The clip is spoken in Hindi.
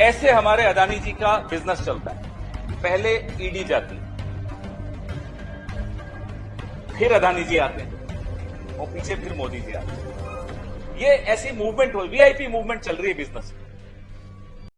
ऐसे हमारे अदानी जी का बिज़नेस चलता है। पहले ईडी जाती फिर अदानी जी आते हैं। और पीछे फिर मोदी जी आते हैं। ये ऐसी मूवमेंट हो वीआईपी मूवमेंट चल रही है बिज़नेस में।